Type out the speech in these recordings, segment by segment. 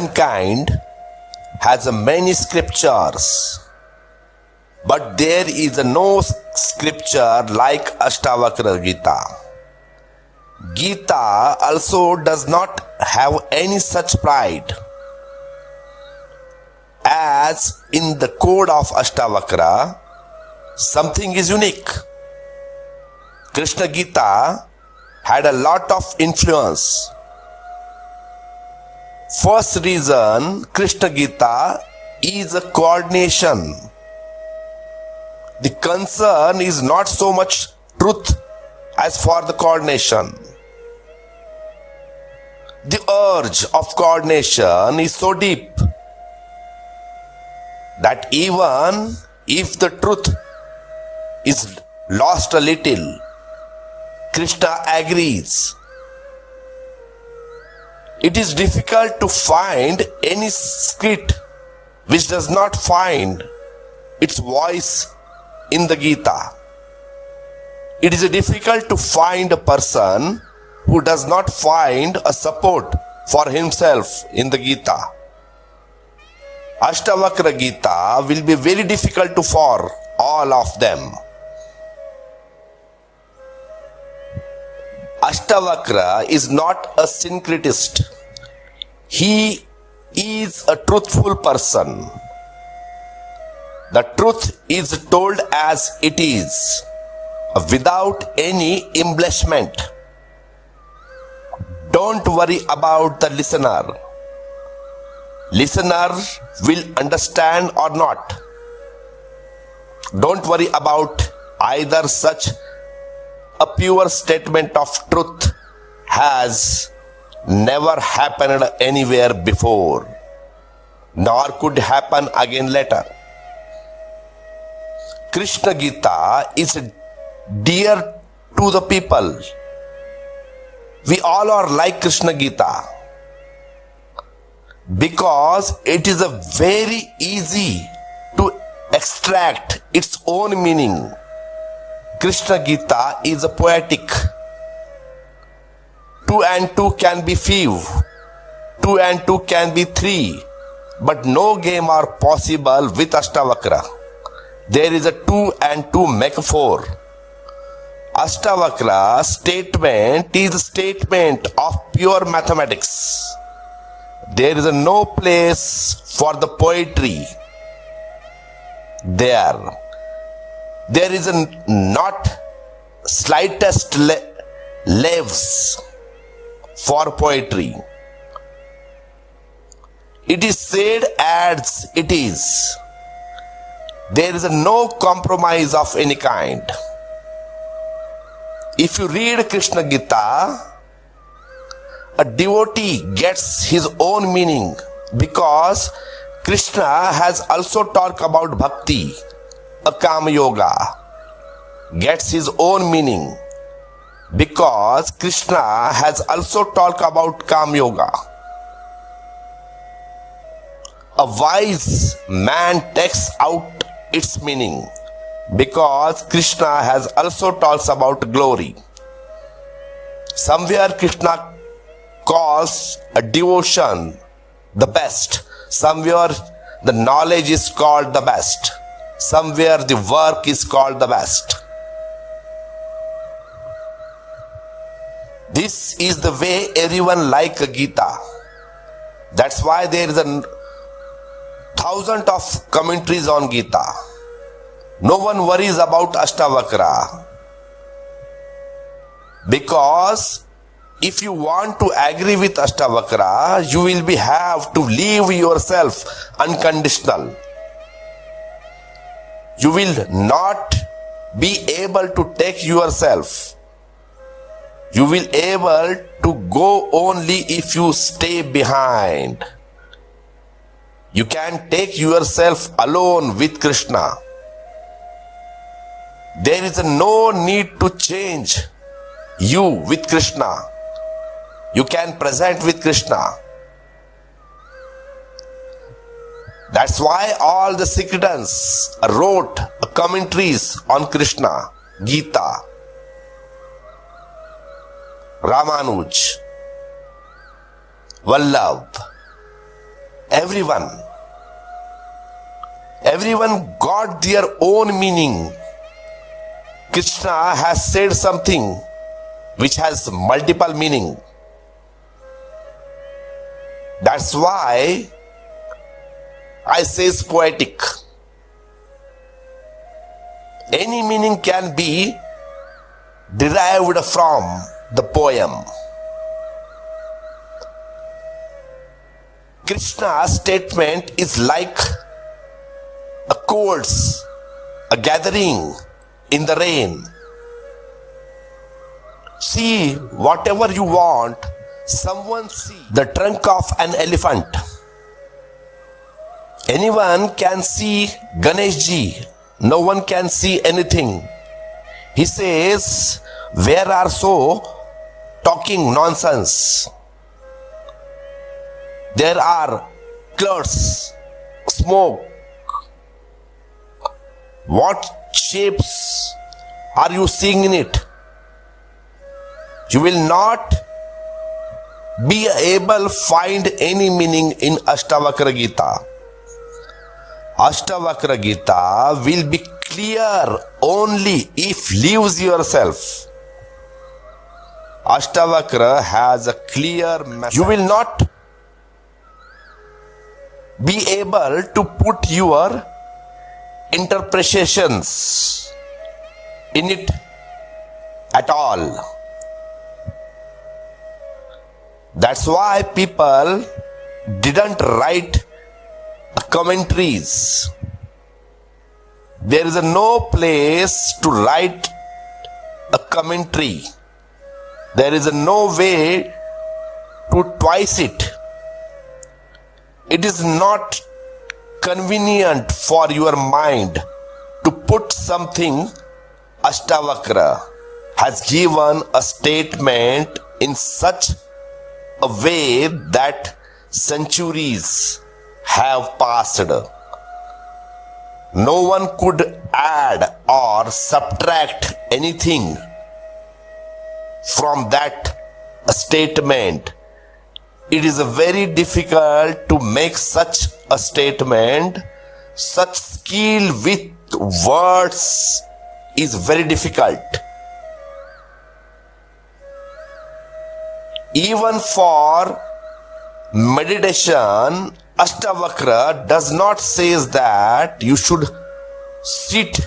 mankind has many scriptures, but there is no scripture like Ashtavakra Gita. Gita also does not have any such pride. As in the code of Ashtavakra, something is unique. Krishna Gita had a lot of influence. First reason Krishna Gita is a coordination. The concern is not so much truth as for the coordination. The urge of coordination is so deep that even if the truth is lost a little, Krishna agrees. It is difficult to find any script which does not find its voice in the Gita. It is difficult to find a person who does not find a support for himself in the Gita. Ashtavakra Gita will be very difficult to for all of them. Ashtavakra is not a syncretist. He is a truthful person. The truth is told as it is, without any embellishment. Don't worry about the listener. Listener will understand or not. Don't worry about either such a pure statement of truth has never happened anywhere before, nor could happen again later. Krishna Gita is dear to the people. We all are like Krishna Gita because it is a very easy to extract its own meaning Krishna Gita is a poetic. Two and two can be few. Two and two can be three. But no game are possible with Ashtavakra. There is a two and two make four. Ashtavakra statement is a statement of pure mathematics. There is no place for the poetry there there is a not slightest le- leaves for poetry. It is said as it is. There is no compromise of any kind. If you read Krishna Gita, a devotee gets his own meaning because Krishna has also talked about bhakti a Karma Yoga gets his own meaning because Krishna has also talked about Karma Yoga. A wise man takes out its meaning because Krishna has also talks about glory. Somewhere Krishna calls a devotion the best. Somewhere the knowledge is called the best. Somewhere the work is called the best. This is the way everyone like a Gita. That's why there is a thousand of commentaries on Gita. No one worries about Ashtavakra. Because if you want to agree with Ashtavakra, you will be have to leave yourself unconditional you will not be able to take yourself. You will able to go only if you stay behind. You can take yourself alone with krishna. There is no need to change you with krishna. You can present with krishna That's why all the Sikritans wrote commentaries on Krishna, Gita, Ramanuj, Vallabh, everyone. Everyone got their own meaning. Krishna has said something which has multiple meaning. That's why I say it's poetic. Any meaning can be derived from the poem. Krishna's statement is like a chords, a gathering in the rain. See whatever you want, someone see the trunk of an elephant. Anyone can see Ganesh ji. no one can see anything. He says, Where are so talking nonsense? There are clouds, smoke. What shapes are you seeing in it? You will not be able find any meaning in Ashtavakra Gita. Ashtavakra Gita will be clear only if leaves yourself. Ashtavakra has a clear message. You will not be able to put your interpretations in it at all. That's why people didn't write commentaries. There is no place to write a commentary. There is no way to twice it. It is not convenient for your mind to put something Ashtavakra has given a statement in such a way that centuries have passed. No one could add or subtract anything from that statement. It is very difficult to make such a statement. Such skill with words is very difficult. Even for meditation, Ashtavakra does not says that you should sit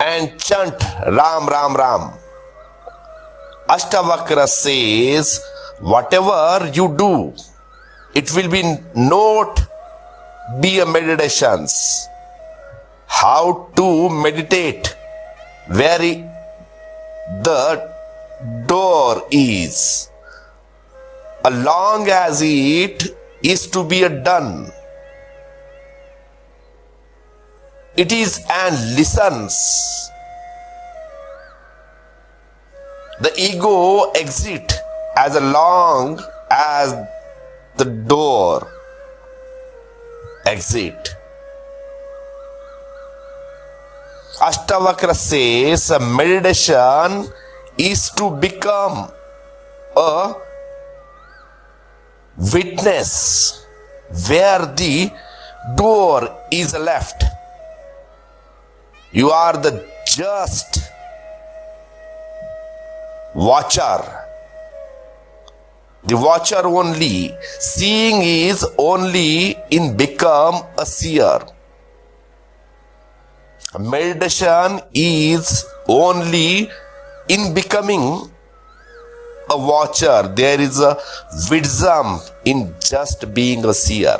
and chant Ram Ram Ram. Ashtavakra says whatever you do, it will be not be a meditations. How to meditate? Where the doer is. Long as it is to be done. It is and listens. The ego exit as long as the doer exit. Ashtavakra says meditation is to become a witness where the doer is left. You are the just watcher. The watcher only, seeing is only in become a seer. Meditation is only in becoming a watcher. There is a wisdom in just being a seer.